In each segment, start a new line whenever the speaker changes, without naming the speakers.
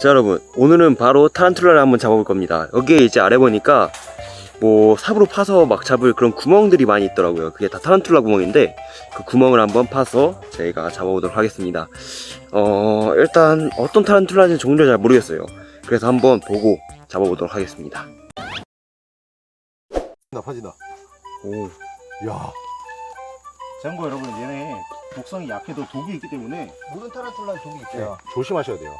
자 여러분 오늘은 바로 타란툴라를 한번 잡아볼 겁니다 여기에 이제 아래 보니까 뭐 삽으로 파서 막 잡을 그런 구멍들이 많이 있더라고요 그게 다 타란툴라 구멍인데 그 구멍을 한번 파서 저희가 잡아보도록 하겠습니다 어 일단 어떤 타란툴라인지 종류를 잘 모르겠어요 그래서 한번 보고 잡아보도록 하겠습니다
나 파진다.
오
야,
참고 여러분 얘네 독성이 약해도 독이 있기 때문에
모든 타란툴라에 독이
네.
있어요. 조심하셔야 돼요.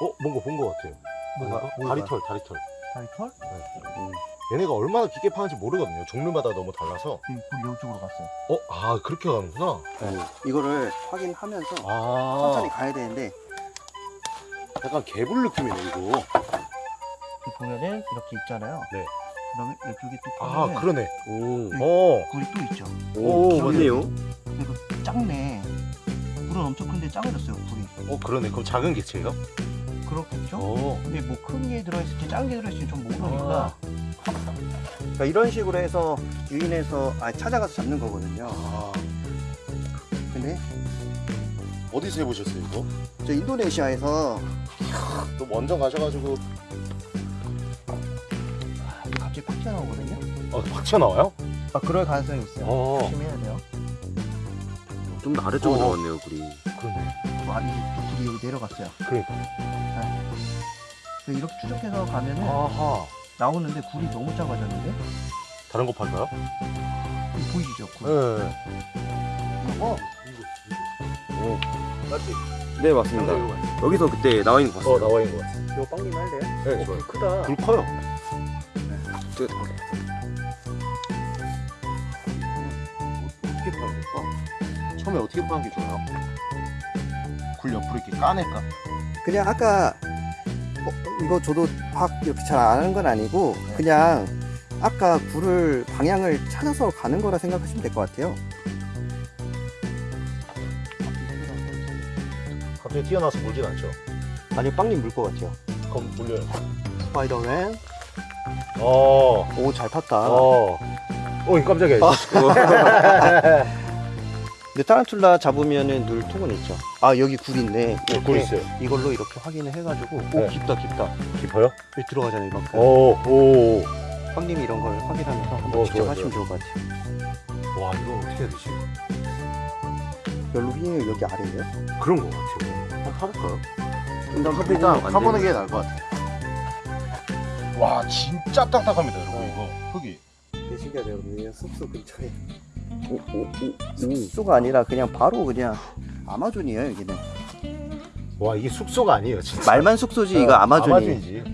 어, 뭔가 본 것 같아요. 뭔가 다리털, 다리털.
다리털?
얘네가 얼마나 깊게 파는지 모르거든요. 종류마다 너무 달라서.
그 이쪽으로 갔어요.
어, 아 그렇게 가는구나.
이거를 확인하면서
아,
천천히 가야 되는데
약간 개불 느낌이네 이거.
보면은 이렇게 있잖아요.
네.
그러면 이쪽에 또
아,
보면은
그러네.
오,
어,
굴이 또 있죠.
오,
오,
맞네요
그리고 작네. 굴은 엄청 큰데 작아졌어요. 굴이.
어 그러네. 그럼 작은 개체예요?
그렇겠죠?
어.
근데 뭐 큰 게 들어있을지 작은 게 들어있을지 좀 모르니까.
아.
그러니까 이런 식으로 해서 유인해서 아, 찾아가서 잡는 거거든요.
아,
근데
어디서 해보셨어요 이거?
저 인도네시아에서
또 먼저 가셔가지고
아, 갑자기 팍 튀어나오거든요.
어, 확 튀어나와요?
아 그럴 가능성이 있어요.
어,
조심해야 돼요.
좀 더 아래쪽으로
어.
나왔네요 굴이
그러네.
또 굴이 여기 내려갔어요.
그러니까.
그래서 이렇게 추적해서 가면은
아하.
나오는데 굴이 너무 작아졌는데
다른 거 팔까요?
보이시죠? 굴.
네.
이거
오. 맞지?
네 맞습니다 여기서 그때 나와 있는 거 봤어요
어 나와 있는 거.
이거 빵님 할래요?
네, 좋아요.
크다.
불 커요.
저-
어떻게 파는 걸까? 처음에 어떻게 파는 게 좋아요? 굴 옆으로 이렇게 까낼까?
그냥 아까 어, 이거 저도 막 이렇게 잘 아는 건 아니고 그냥 아까 굴을 방향을 찾아서 가는 거라 생각하시면 될 것 같아요.
갑자기 튀어나와서 물진 않죠?
아니 빵님 물 것 같아요.
그럼 물려요.
스파이더맨.
어.
오잘 탔다.
어. 어, 깜짝이야.
근데 타란툴라 잡으면은 늘 통은 있죠. 아 여기 굴 있네.
네, 굴 있어요.
이걸로 이렇게 확인을 해가지고 오
네.
깊다 깊다.
깊어요?
여기 들어가잖아요 이만큼.
오, 오.
빵님이 이런 걸 확인하면서 한번
어,
직접
좋아요,
하시면 좋을 것 같아요.
와, 이거 어떻게 해야 되지?
별로 휘닝이 여기 아래예요?
그런 거 같아요. 한번 파볼까요?
일단
파보는 게 나을 것 같아요. 와, 진짜 딱딱합니다, 여러분, 이거. 흙이.
되게 신기하네요. 여기 숲속 근처에.
오 오오
숲소가 아니라 그냥 바로 그냥 아마존이에요 여기는.
와, 이게 숙소가 아니에요, 진짜.
말만 숙소지 이거
어,
아마존이.
아마존이지.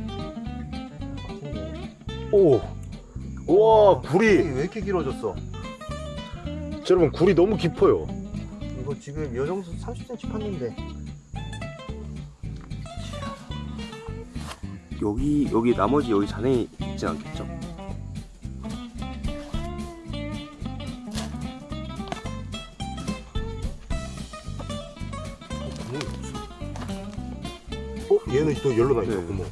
오. 우와, 굴이.
왜 이렇게 길어졌어?
여러분, 굴이 너무 깊어요.
이거 지금 요 정도 30cm 팠는데
여기 여기 나머지 여기 잔에 있진 않겠죠?
없어. 어? 얘는 또 열로 나있다,
네.
구멍.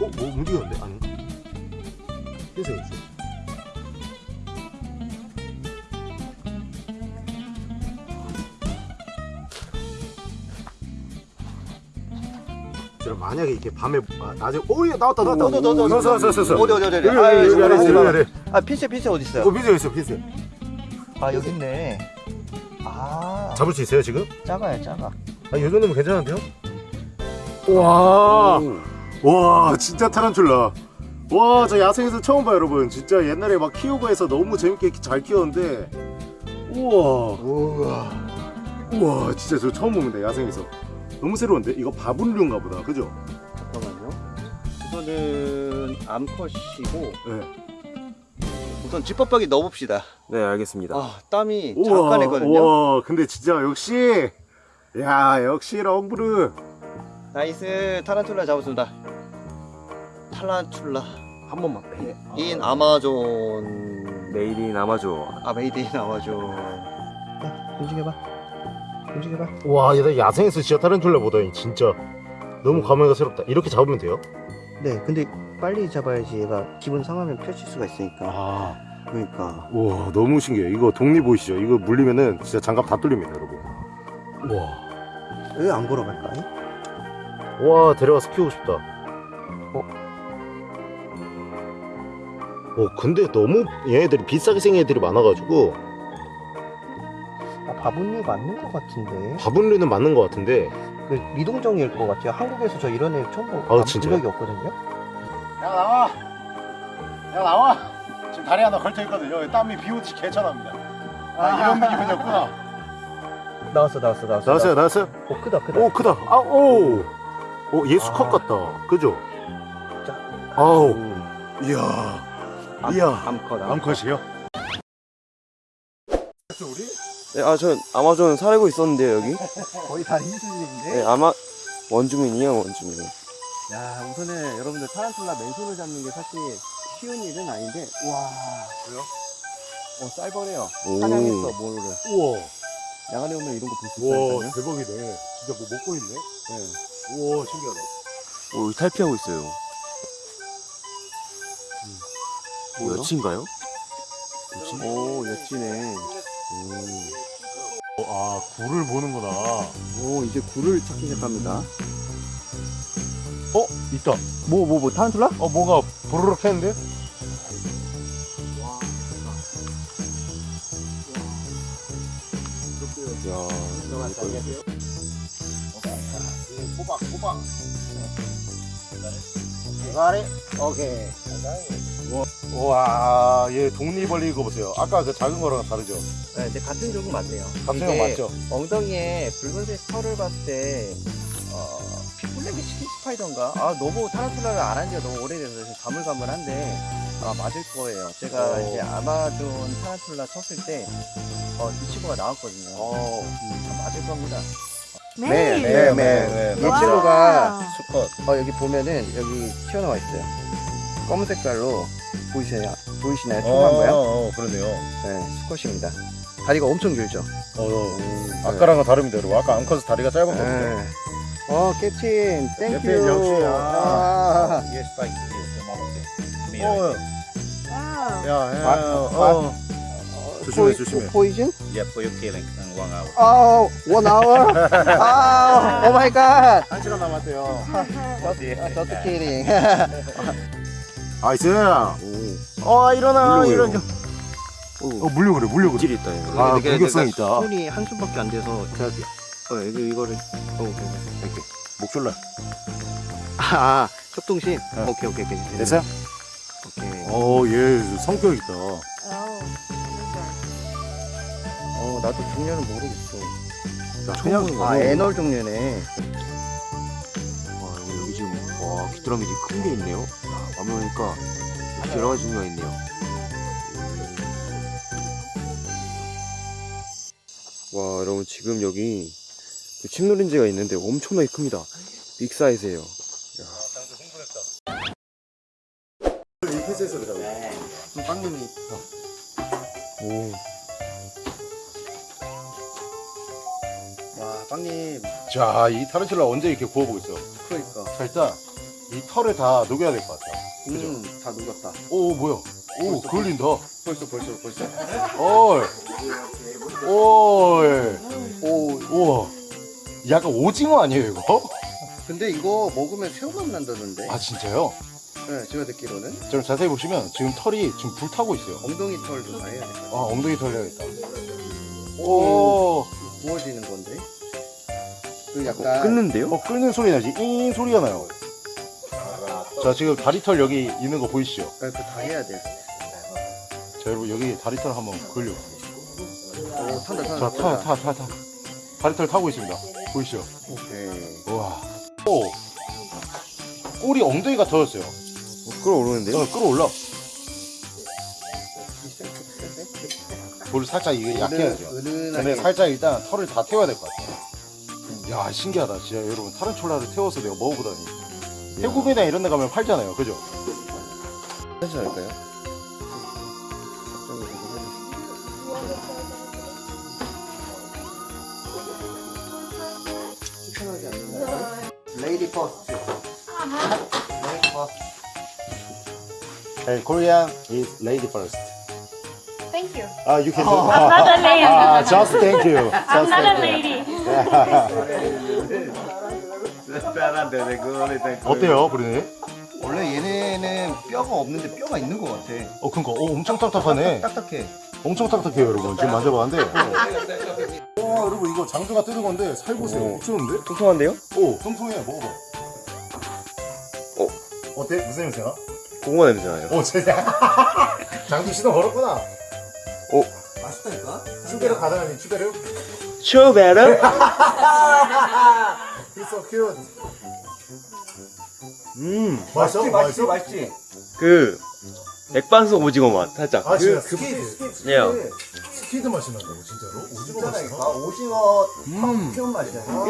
어? 뭐 움직였는데? 아니. 흰색 있어. 만약에 이렇게 밤에 아, 낮에 오예 나왔다 나왔다 나왔어 나왔어 나왔어
어디 어디 어디 아,
여기 아래 있어 아
핀셋 핀셋 어디 있어요?
어 빈세 있어 빈세
아 여기 있네 아
잡을 수 있어요 지금?
작아요 작아
아, 이 정도면 괜찮은데요? 와, 와, 진짜 타란툴라. 와, 저 야생에서 처음 봐요, 여러분. 진짜 옛날에 막 키우고 해서 너무 재밌게 잘 키웠는데, 우와,
우와
우와, 진짜 저 처음 봅니다, 야생에서. 너무 새로운데? 이거 바분류인가 보다, 그죠?
잠깐만요 이거는 암컷이고
네.
우선 집밥박이 넣어봅시다.
네 알겠습니다.
아 땀이 잠깐 했거든요.
우와, 근데 진짜 역시, 야, 역시 렁브르.
nice 타란툴라 잡았습니다. 타란툴라.
한 번만.
in. 아마존.
내일인 아마존.
아 made in 아마존. 야 움직여봐. 움직여봐.
와, 얘 야생에서 진짜 타란툴라보다 진짜 너무 감회가 새롭다. 이렇게 잡으면 돼요?
네 근데 빨리 잡아야지 얘가 기분 상하면 펼칠 수가 있으니까
아.
그러니까
와 너무 신기해 이거 독니 보이시죠 이거 물리면은 진짜 장갑 다 뚫립니다 여러분
와왜 안 걸어갈까요?
와 데려가서 키우고 싶다. 어? 어 근데 너무 얘네들이 비싸게 생긴 애들이 많아가지고
아, 바분류 맞는 것 같은데.
바분류는 맞는 것 같은데
그 미동정일 것 같아요. 한국에서 저 이런 애 처음 보,
아,
본
진짜요?
적이 없거든요.
야 나와 야 나와 지금 다리 하나 걸쳐있거든요 땀이 비오듯이 개천합니다 아 이런 느낌이었구나
나왔어, 나왔어, 나왔어.
나왔어요 나왔어요?
오, 크다, 크다.
오 크다 아오오 얘 수컷
아.
같다 그죠?
자.
아우
음,
이야
암-
이야
암컷, 암컷.
암컷이요?
네, 아, 전 아마존 살고 있었는데요, 여기.
거의 다 인수인데.
네, 아마 원주민이에요, 원주민.
야 우선은 여러분들 타란툴라 맨손을 잡는 게 사실 쉬운 일은 아닌데 와.
왜요?
어 쌀벌해요.
오.
사냥했어 모를.
우와.
야간에 오면 이런 거 볼 수 있다니까요.
대박이네. 진짜 뭐 먹고 있네?
네.
우와 신기하다.
오, 여기 탈피하고 있어요. 뭐, 여친가요?
오 여치네.
어, 아 굴을 보는구나.
오 이제 굴을 찾기 시작합니다.
어? 있다
뭐 뭐 뭐 타란툴라?
어 뭐가 부르륵 했는데?
야,
호박 대가리
오케이.
우와 얘 독립벌리 이거 보세요 아까 그 작은 거랑 다르죠?
네, 근데 같은 종은 맞네요
같은 거
이게
맞죠?
엉덩이에 붉은색 털을 봤을 때 어, 스파이더인가? 아 너무 타란툴라를 안 한 지가 너무 오래돼서 지금 가물가물한데 아 맞을 거예요 제가
어.
이제 아마존 타란툴라 쳤을 때 어, 이 친구가 나왔거든요
어
음, 아, 맞을 겁니다
매일.
네,
네,
이
와.
친구가
수컷
어, 여기 보면은 여기 튀어나와 있어요 검은 색깔로 보이시나요? 보이시나요? 총한 거요?
어, 그러네요
네 수컷입니다 다리가 엄청 길죠?
어, 어. 아까랑은 다릅니다 여러분 아까 암컷은 다리가 짧았거든요
네. 어 captain thank
you captain 역시, 아.
아.
Yes, the mountain.
어. 야, 야,
아,
어. 조심해, 조심해.
poison?
Yeah, for your killing in one hour.
아, one hour. 아, oh my God.
한 시간 남았대요 just killing. nice 어 일어나
물려고요.
일어나 어 물려 그래 물려 그래
질이 있다. 이거.
아 공격성 있다
손이 한 손밖에 안 돼서 어, 여기 이거를 어, 오케이, 오케이. 이렇게.
목줄라
아, 아, 협동심.
네.
오케이, 오케이, 오케이.
됐어요?
오케이.
어 얘 성격 있다
Oh.
어, 나도 종류는 모르겠어.
야,
거. 아, 애널 종류네.
와, 여기, 지금, 와, 귀뚜라미 되게 큰게 있네요. 야, 와면 오니까 여러 가지 종류가 있네요. 와, 여러분, 지금 여기 그 침노린지가 있는데 엄청나게 큽니다. 빅 사이즈예요.
그러고
빵님이. 와, 빵님.
자 이 타르툴라 언제 이렇게 구워보겠어
그러니까.
자 일단 이 털을 다 녹여야 될 것 같아 그죠?
음, 다 녹았다.
오 뭐야 오 그을린다
벌써, 벌써, 벌써.
어이 어이
오,
우와 약간 오징어 아니에요 이거?
근데 이거 먹으면 새우맛 난다던데.
아 진짜요?
네, 제가 듣기로는.
좀 자세히 보시면 지금 털이 지금 불타고 있어요
엉덩이 털도 다 해야 돼.
아 엉덩이 털 해야겠다 오
구워지는 건데. 그 약간.
끊는데요?
어, 끓는 소리 나지? 잉 소리가 나요. 자, 지금 다리털 여기 있는 거 보이시죠?
네, 그다 해야 돼.
자, 여러분 여기 다리털 한번 걸려.
오, 탄다, 탄다.
자, 타, 타, 타, 타. 다리털 타고 있습니다. 보이시죠?
오케이.
우와. 오. 꼬리 엉덩이가 터졌어요.
어, 끌어오르는데요?
어, 끌어올라. 볼 살짝 이게 약해야죠.
은은하게.
근데 살짝 일단 털을 다 태워야 될 것 같아요. 야, 신기하다. 진짜 여러분, 타른촐라를 태워서 내가 먹어보다니. 태국이나 이런 데 가면 팔잖아요. 그죠?
괜찮을까요?
And Korean is lady first.
Thank you.
Ah, you can do.
I'm not a lady.
Ah, just thank you.
I'm
Just
not a lady.
어때요, 브리니?
원래 얘네는 뼈가 없는데 뼈가 있는 것 같아.
어, 그니까, 어, 엄청 딱딱하네.
딱딱해.
엄청 딱딱해요, 여러분. 지금 만져봤는데. 와, 여러분, 이거 장주가 뜨는 건데, 살보세요.
어.
미쳤는데?
통통한데요?
오, 통통해. 먹어봐.
어.
어때? 무슨 냄새나?
고구마 냄새 나요.
오, 진짜. 장주 시동 걸었구나.
오.
맛있다니까?
추베르 가능하니, 추베르?
슈베르?
He's so.
음,
맛있어? 맛있어?
맛있지?
그 맥반석 오징어 맛 살짝.
아, 진짜
그 squid. squid.
예요.
squid 맛이 난다고, 진짜로? 오징어 맛이. 나?
오징어 음. 뼈 맛이야. 뼈.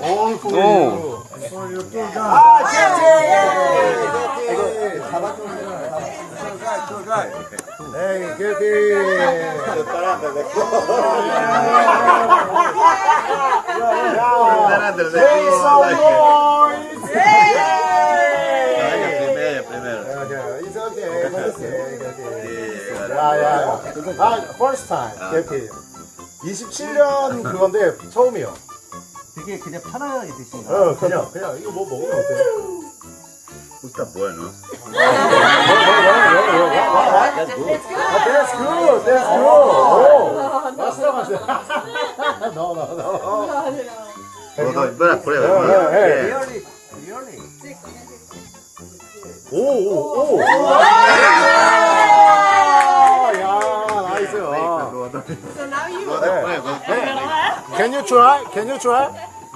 오,
오.
아, 이거 잡아주면
에이, 개피. It's okay, it's okay. 야, 야, 야. 아, first time. 개피. 27년 그건데 처음이요.
되게 그냥 편하게 드신다.
어, 그냥, 그냥 이거 뭐 먹으면 어때?
Está bueno.
아, that's good, that's good. 오, 맛있다, 맛있다. No, no, no.
Espera, prueba.
예, 예.
리얼리, 리얼 리.
오, 오, 오. 야, 나이스.
So now you
Can you try? Can you try?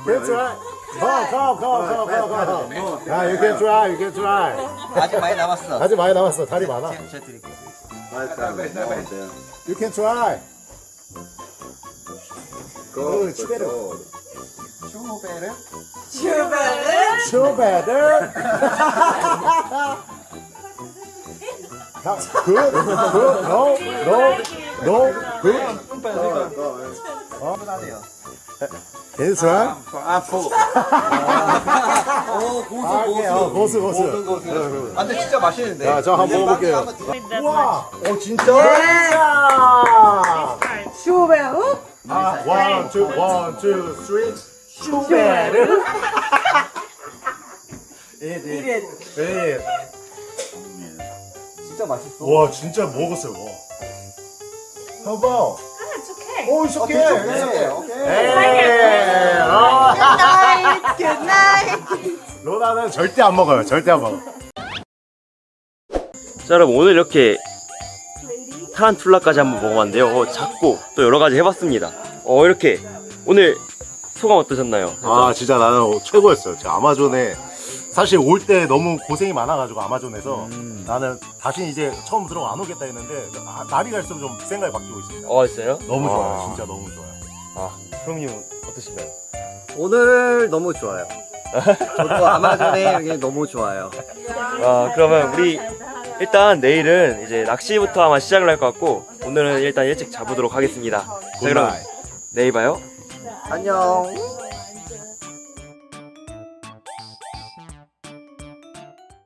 Can you try? Come, come, come, come, come, come. 야, you can try, you can try.
아직 많이 남았어.
아직 많이 남았어. 다리 많아.
제가 드릴게요.
You can try.
슈베르?
아, 어.
아!
어. 아, three. 슈베르. 예.
진짜 맛있어.
와, 진짜 먹었어요. 와.
Ah, it's okay.
오, it's
어,
okay.
오케이, 오케이.
에이, 아.
Good night. Good night.
로나는 절대 안 먹어요. 절대 안 먹어.
자 여러분 오늘 이렇게 타란툴라까지 한번 먹어봤는데요. 어, 작고 또 여러 가지 해봤습니다. 어 이렇게 오늘 소감 어떠셨나요?
아, 진짜 나는 최고였어요. 저 아마존에 사실 올 때 너무 고생이 많아가지고 아마존에서 나는 다시 이제 처음 들어가 안 오겠다 했는데 아, 날이 갈수록 좀 생각이 바뀌고 있습니다.
어 있어요?
너무 좋아요.
아.
진짜 너무 좋아요.
아 프롬님 어떠신가요?
오늘 너무 좋아요. 저도 아마존에 이게 너무 좋아요.
아 그러면 우리 일단 내일은 이제 낚시부터 아마 시작을 할 것 같고 오늘은 일단 일찍 잡으도록 하겠습니다. 자 그럼 내일 봐요.
안녕.